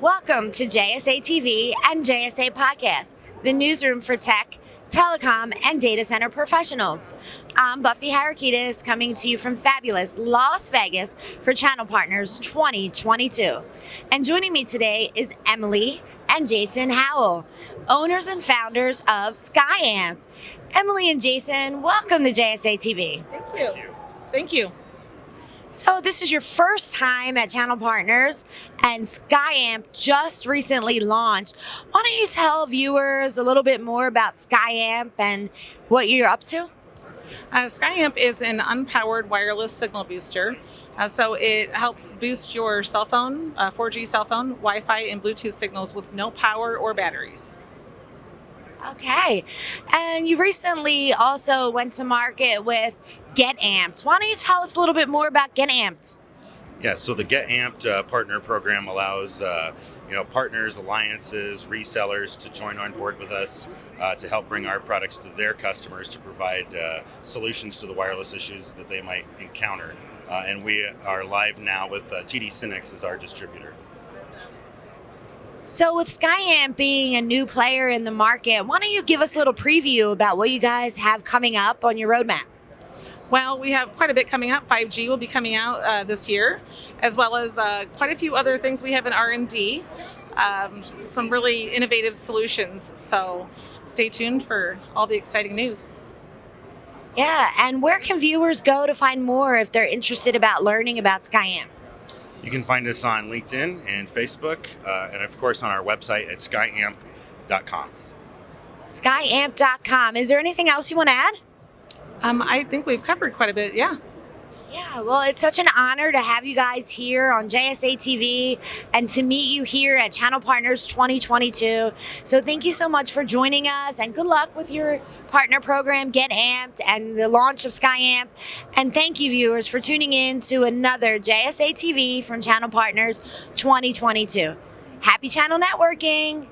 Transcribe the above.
Welcome to JSA TV and JSA Podcast, the newsroom for tech, telecom, and data center professionals. I'm Buffy Harakitis coming to you from fabulous Las Vegas for Channel Partners 2022. And joining me today is Emily and Jason Howell, owners and founders of SkyAmp. Emily and Jason, welcome to JSA TV. Thank you. Thank you. So this is your first time at Channel Partners and SkyAmp just recently launched. Why don't you tell viewers a little bit more about SkyAmp and what you're up to? Uh, SkyAmp is an unpowered wireless signal booster. Uh, so it helps boost your cell phone, uh, 4G cell phone, Wi-Fi, and Bluetooth signals with no power or batteries. Okay. And you recently also went to market with Get Amped. Why don't you tell us a little bit more about Get Amped? Yeah, so the Get Amped uh, partner program allows uh, you know partners, alliances, resellers to join on board with us uh, to help bring our products to their customers to provide uh, solutions to the wireless issues that they might encounter. Uh, and we are live now with uh, TD SYNNEX as our distributor. So, with SkyAmp being a new player in the market, why don't you give us a little preview about what you guys have coming up on your roadmap? Well, we have quite a bit coming up. 5G will be coming out uh, this year, as well as uh, quite a few other things we have in R&D. Um, some really innovative solutions. So, stay tuned for all the exciting news. Yeah, and where can viewers go to find more if they're interested about learning about SkyAmp? You can find us on LinkedIn and Facebook, uh, and of course on our website at skyamp.com. Skyamp.com. Is there anything else you want to add? Um, I think we've covered quite a bit, yeah. Yeah, well, it's such an honor to have you guys here on JSA TV and to meet you here at Channel Partners 2022. So, thank you so much for joining us and good luck with your partner program, Get Amped, and the launch of SkyAmp. And thank you, viewers, for tuning in to another JSA TV from Channel Partners 2022. Happy channel networking!